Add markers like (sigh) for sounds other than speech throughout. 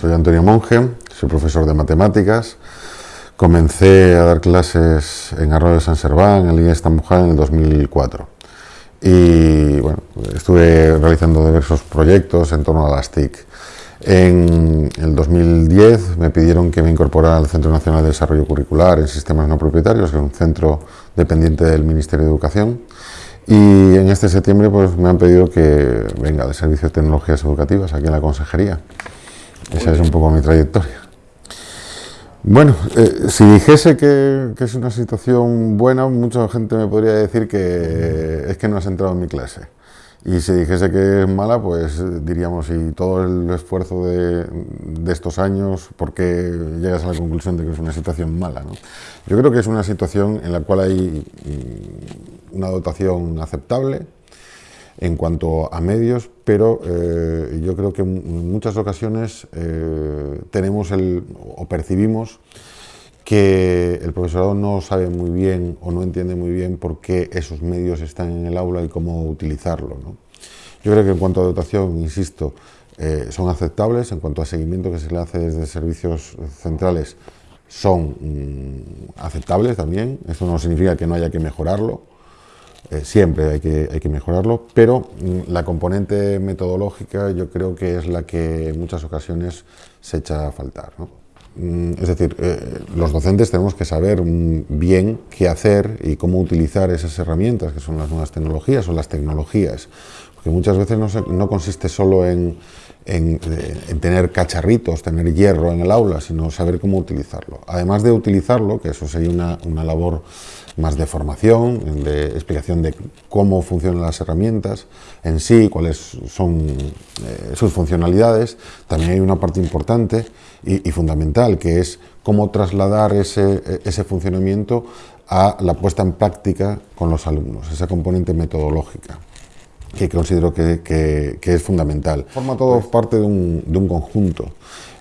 Soy Antonio Monge, soy profesor de matemáticas. Comencé a dar clases en Arroyo de San Serván, en Línea Estamujal, en el 2004. Y bueno, estuve realizando diversos proyectos en torno a las TIC. En el 2010 me pidieron que me incorporara al Centro Nacional de Desarrollo Curricular en Sistemas No Propietarios, que es un centro dependiente del Ministerio de Educación. Y en este septiembre pues, me han pedido que venga de Servicio de Tecnologías Educativas aquí en la Consejería. Esa es un poco mi trayectoria. Bueno, eh, si dijese que, es una situación buena, mucha gente me podría decir que es que no has entrado en mi clase. Y si dijese que es mala, pues diríamos, y todo el esfuerzo de, estos años, ¿por qué llegas a la conclusión de que es una situación mala? Yo creo que es una situación en la cual hay una dotación aceptable en cuanto a medios, pero eh, yo creo que en muchas ocasiones eh, tenemos el, o percibimos que el profesorado no sabe muy bien o no entiende muy bien por qué esos medios están en el aula y cómo utilizarlo. Yo creo que en cuanto a dotación, insisto, eh, son aceptables, en cuanto a seguimiento que se le hace desde servicios centrales, son mm, aceptables también, esto no significa que no haya que mejorarlo, eh, siempre hay que, hay que mejorarlo, pero mm, la componente metodológica yo creo que es la que en muchas ocasiones se echa a faltar. Mm, es decir, eh, los docentes tenemos que saber mm, bien qué hacer y cómo utilizar esas herramientas que son las nuevas tecnologías o las tecnologías, porque muchas veces no, consiste solo en, en, tener cacharritos, tener hierro en el aula, sino saber cómo utilizarlo. Además de utilizarlo, que eso sería una, una labor más de formación, de explicación de cómo funcionan las herramientas en sí, cuáles son eh, sus funcionalidades. También hay una parte importante y, fundamental, que es cómo trasladar ese, ese, funcionamiento a la puesta en práctica con los alumnos, esa componente metodológica que considero que, que, es fundamental. Forma todo parte de un, de un conjunto.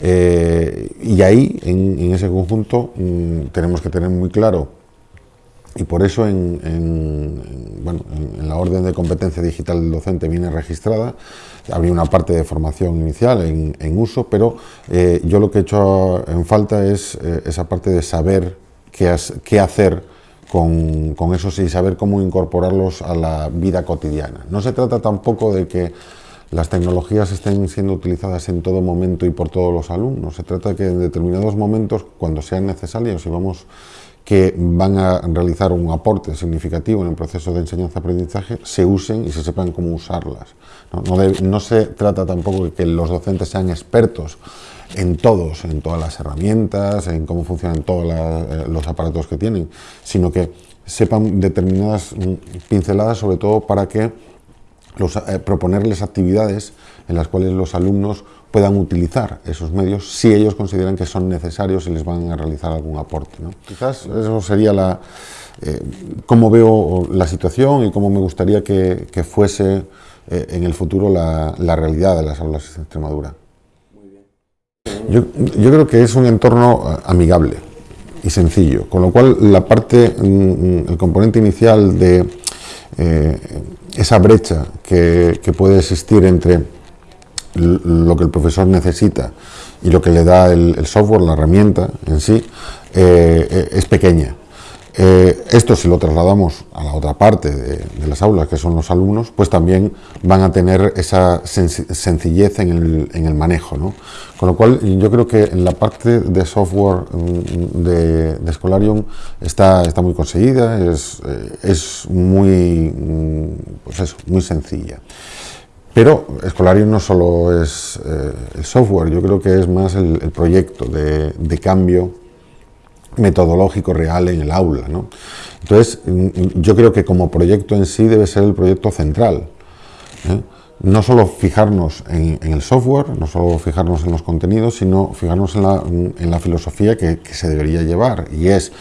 Eh, y ahí, en, ese conjunto, mm, tenemos que tener muy claro y por eso en, bueno, en, la orden de competencia digital del docente viene registrada, habría una parte de formación inicial en, uso, pero eh, yo lo que he hecho en falta es eh, esa parte de saber qué, qué hacer con, con esos y saber cómo incorporarlos a la vida cotidiana. No se trata tampoco de que las tecnologías estén siendo utilizadas en todo momento y por todos los alumnos. Se trata de que en determinados momentos, cuando sean necesarios y vamos que van a realizar un aporte significativo en el proceso de enseñanza-aprendizaje se usen y se sepan cómo usarlas. No, se trata tampoco de que los docentes sean expertos en todos, en todas las herramientas, en cómo funcionan todos eh, los aparatos que tienen, sino que sepan determinadas mm, pinceladas, sobre todo para que eh, proponerles actividades en las cuales los alumnos puedan utilizar esos medios si ellos consideran que son necesarios y les van a realizar algún aporte. Quizás eso sería la, eh, cómo veo la situación y cómo me gustaría que, fuese eh, en el futuro la, realidad de las aulas de Extremadura. Yo, yo, creo que es un entorno amigable y sencillo, con lo cual la parte, mm, mm, el componente inicial de esa brecha que, que puede existir entre lo que el profesor necesita y lo que le da el, software, la herramienta en sí, eh, eh, es pequeña. Eh, esto si lo trasladamos a la otra parte de, las aulas, que son los alumnos, pues también van a tener esa sencillez en el, manejo. Con lo cual yo creo que en la parte de software mm, de, de Scholarium está, está muy conseguida, es, es muy, mm, pues muy sencilla. Pero Escolarium no solo es eh, el software, yo creo que es más el, proyecto de, cambio metodológico real en el aula. Entonces, mm, yo creo que como proyecto en sí debe ser el proyecto central. ¿eh? No solo fijarnos en, el software, no solo fijarnos en los contenidos, sino fijarnos en la, filosofía que, se debería llevar. Y es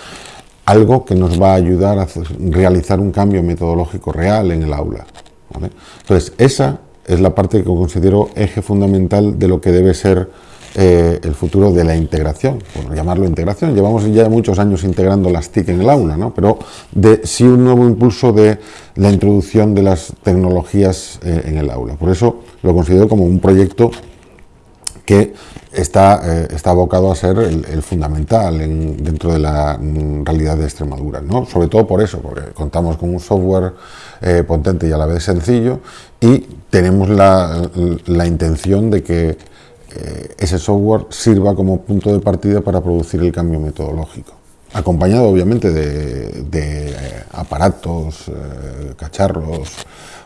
algo que nos va a ayudar a realizar un cambio metodológico real en el aula. Entonces, esa es la parte que considero eje fundamental de lo que debe ser eh, el futuro de la integración, por llamarlo integración. Llevamos ya muchos años integrando las TIC en el aula, ¿no? pero de, sí un nuevo impulso de la introducción de las tecnologías eh, en el aula. Por eso lo considero como un proyecto que está, eh, está abocado a ser el, fundamental dentro de la mm, realidad de Extremadura, ¿no? sobre todo por eso, porque contamos con un software potente y a la vez sencillo y tenemos la, intención de que eh, ese software sirva como punto de partida para producir el cambio metodológico acompañado obviamente de, aparatos, cacharros,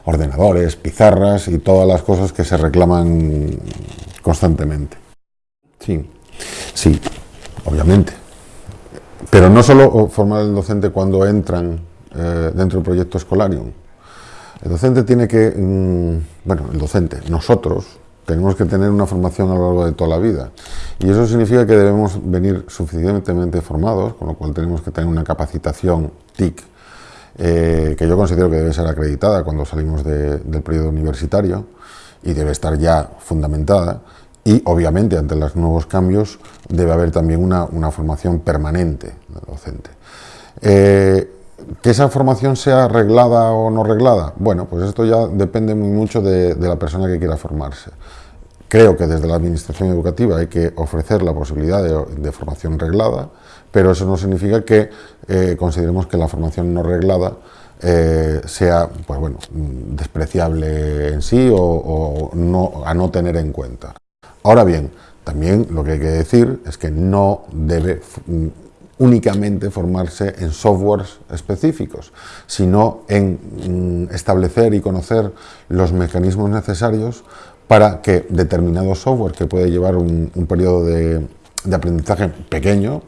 ordenadores, pizarras y todas las cosas que se reclaman constantemente. Sí, sí, obviamente. Pero no solo formar el docente cuando entran eh, dentro del proyecto Escolarium. El docente tiene que, mm, bueno, el docente, nosotros, tenemos que tener una formación a lo largo de toda la vida. Y eso significa que debemos venir suficientemente formados, con lo cual tenemos que tener una capacitación TIC, eh, que yo considero que debe ser acreditada cuando salimos del periodo universitario y debe estar ya fundamentada y obviamente ante los nuevos cambios debe haber también una, formación permanente del docente. Eh, que esa formación sea reglada o no reglada, bueno, pues esto ya depende muy mucho de, la persona que quiera formarse. Creo que desde la administración educativa hay que ofrecer la posibilidad de, formación reglada, pero eso no significa que eh, consideremos que la formación no reglada eh, sea pues bueno, despreciable en sí o, a no tener en cuenta. Ahora bien, también lo que hay que decir es que no debe únicamente formarse en softwares específicos, sino en mm, establecer y conocer los mecanismos necesarios para que determinado software que puede llevar un, periodo de, aprendizaje pequeño,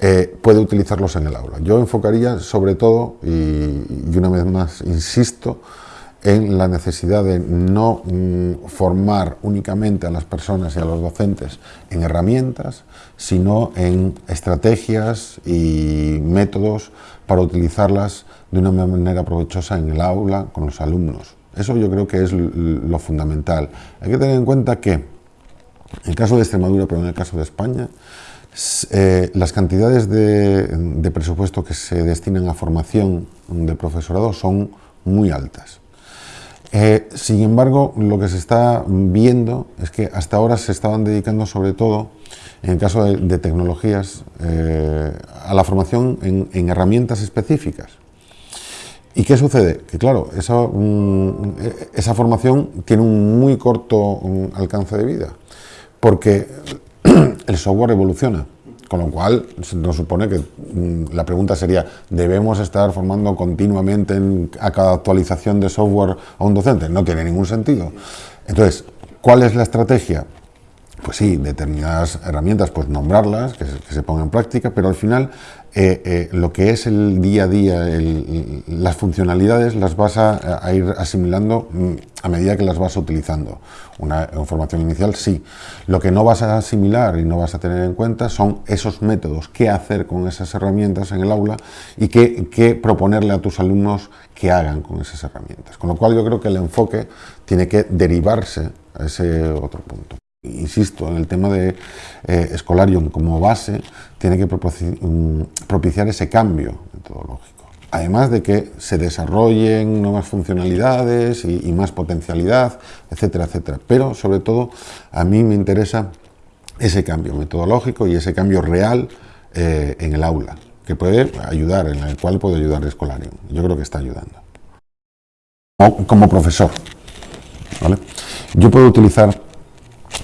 eh, puede utilizarlos en el aula. Yo enfocaría sobre todo, y una vez más insisto, en la necesidad de no mm, formar únicamente a las personas y a los docentes en herramientas, sino en estrategias y métodos para utilizarlas de una manera provechosa en el aula con los alumnos. Eso yo creo que es lo fundamental. Hay que tener en cuenta que, en el caso de Extremadura, pero en el caso de España, eh, las cantidades de, de presupuesto que se destinan a formación de profesorado son muy altas. Eh, sin embargo, lo que se está viendo es que hasta ahora se estaban dedicando sobre todo, en el caso de, tecnologías, eh, a la formación en, herramientas específicas. ¿Y qué sucede? Que claro, esa, mm, esa formación tiene un muy corto mm, alcance de vida, porque (clears throat) el software evoluciona. Con lo cual, nos supone que mm, la pregunta sería, ¿debemos estar formando continuamente a cada actualización de software a un docente? No tiene ningún sentido. Entonces, ¿cuál es la estrategia? Pues sí, determinadas herramientas, pues nombrarlas, que se, pongan en práctica, pero al final eh, eh, lo que es el día a día, las funcionalidades las vas a, ir asimilando mm, a medida que las vas utilizando. Una formación inicial sí. Lo que no vas a asimilar y no vas a tener en cuenta son esos métodos, qué hacer con esas herramientas en el aula y qué, qué proponerle a tus alumnos que hagan con esas herramientas. Con lo cual yo creo que el enfoque tiene que derivarse a ese otro punto insisto, en el tema de eh, Escolarium como base, tiene que mm, propiciar ese cambio metodológico. Además de que se desarrollen nuevas funcionalidades y, más potencialidad, etcétera, etcétera. Pero, sobre todo, a mí me interesa ese cambio metodológico y ese cambio real eh, en el aula, que puede ayudar, en el cual puede ayudar Escolarium. Yo creo que está ayudando. Como, profesor, Yo puedo utilizar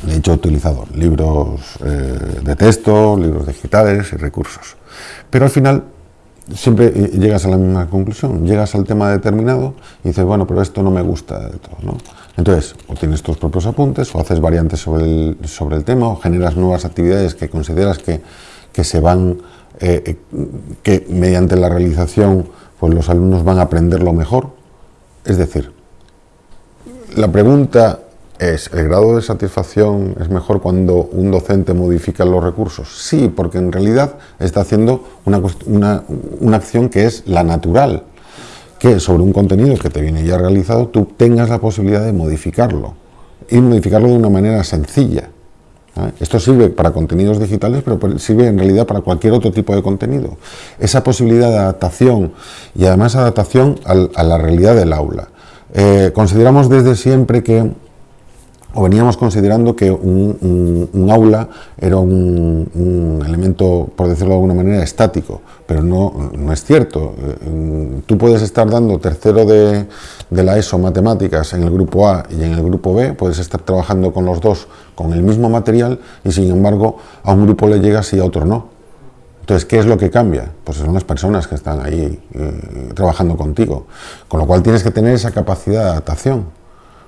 de hecho, he utilizado libros eh, de texto, libros digitales y recursos. Pero al final siempre eh, llegas a la misma conclusión, llegas al tema determinado y dices, bueno, pero esto no me gusta de todo. Entonces, o tienes tus propios apuntes, o haces variantes sobre el, sobre el tema, o generas nuevas actividades que consideras que, que se van, eh, que mediante la realización pues los alumnos van a aprenderlo mejor. Es decir, la pregunta es, ¿el grado de satisfacción es mejor cuando un docente modifica los recursos? Sí, porque en realidad está haciendo una, acción que es la natural, que sobre un contenido que te viene ya realizado tú tengas la posibilidad de modificarlo y modificarlo de una manera sencilla. Esto sirve para contenidos digitales, pero sirve en realidad para cualquier otro tipo de contenido. Esa posibilidad de adaptación y además adaptación a la realidad del aula. Eh, consideramos desde siempre que o veníamos considerando que un, aula era un, elemento, por decirlo de alguna manera, estático, pero no, no es cierto. Eh, tú puedes estar dando tercero de, de, la ESO matemáticas en el grupo A y en el grupo B, puedes estar trabajando con los dos con el mismo material y sin embargo a un grupo le llegas y a otro no. Entonces, ¿qué es lo que cambia? Pues son las personas que están ahí eh, trabajando contigo, con lo cual tienes que tener esa capacidad de adaptación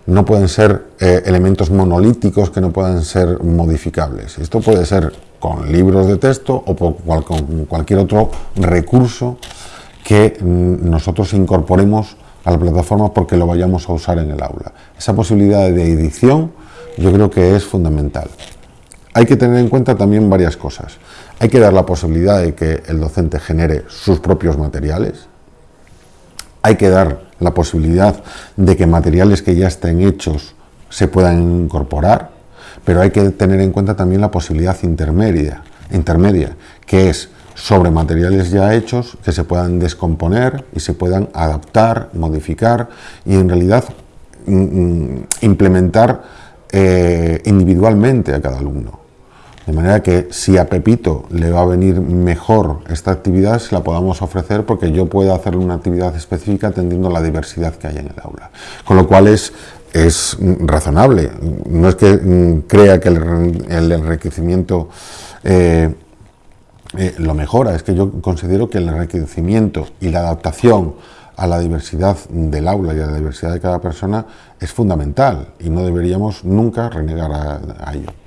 no pueden ser eh, elementos monolíticos que no puedan ser modificables. Esto puede ser con libros de texto o con cualquier otro recurso que mm, nosotros incorporemos a la plataforma porque lo vayamos a usar en el aula. Esa posibilidad de edición yo creo que es fundamental. Hay que tener en cuenta también varias cosas. Hay que dar la posibilidad de que el docente genere sus propios materiales. Hay que dar la posibilidad de que materiales que ya estén hechos se puedan incorporar, pero hay que tener en cuenta también la posibilidad intermedia, intermedia que es sobre materiales ya hechos que se puedan descomponer y se puedan adaptar, modificar y en realidad mm, mm, implementar eh, individualmente a cada alumno. De manera que si a Pepito le va a venir mejor esta actividad, se la podamos ofrecer porque yo puedo hacer una actividad específica atendiendo la diversidad que hay en el aula. Con lo cual es, es razonable. No es que mm, crea que el, enriquecimiento eh, eh, lo mejora, es que yo considero que el enriquecimiento y la adaptación a la diversidad del aula y a la diversidad de cada persona es fundamental y no deberíamos nunca renegar a ello.